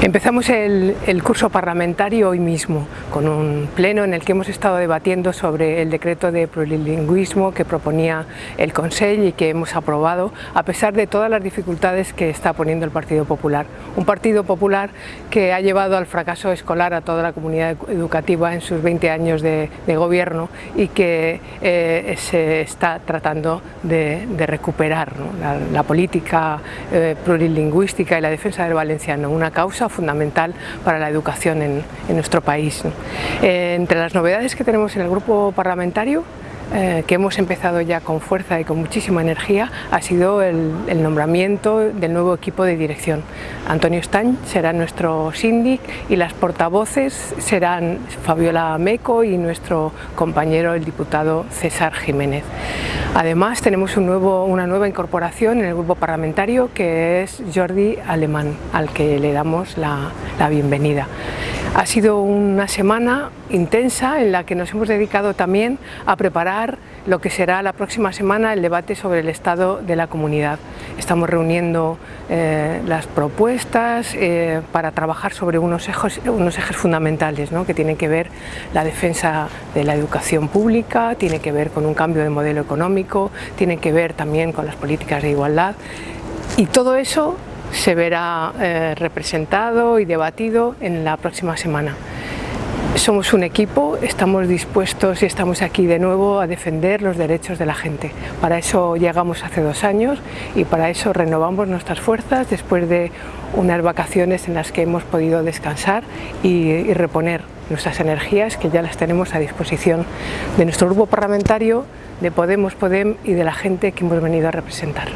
Empezamos el, curso parlamentario hoy mismo, con un pleno en el que hemos estado debatiendo sobre el decreto de plurilingüismo que proponía el Consejo y que hemos aprobado, a pesar de todas las dificultades que está poniendo el Partido Popular. Un Partido Popular que ha llevado al fracaso escolar a toda la comunidad educativa en sus 20 años de, gobierno y que eh, se está tratando de, recuperar la, política eh, plurilingüística y la defensa del valenciano, una causa fundamental para la educación en, nuestro país. Eh, entre las novedades que tenemos en el grupo parlamentario eh, que hemos empezado ya con fuerza y con muchísima energía ha sido el, nombramiento del nuevo equipo de dirección. Antonio Stañ será nuestro síndic y las portavoces serán Fabiola Meco y nuestro compañero el diputado César Jiménez. Además tenemos una nueva incorporación en el grupo parlamentario que es Jordi Alemán, al que le damos la bienvenida. Ha sido una semana intensa en la que nos hemos dedicado también a preparar lo que será la próxima semana el debate sobre el estado de la comunidad. Estamos reuniendo eh, las propuestas eh, para trabajar sobre unos ejes, fundamentales ¿no? que tienen que ver la defensa de la educación pública, tiene que ver con un cambio de modelo económico, tiene que ver también con las políticas de igualdad y todo eso se verá eh, representado y debatido en la próxima semana. Somos un equipo, estamos dispuestos y estamos aquí de nuevo a defender los derechos de la gente. Para eso llegamos hace dos años y para eso renovamos nuestras fuerzas después de unas vacaciones en las que hemos podido descansar y, y reponer nuestras energías que ya las tenemos a disposición de nuestro grupo parlamentario, de Podemos Podem y de la gente que hemos venido a representar.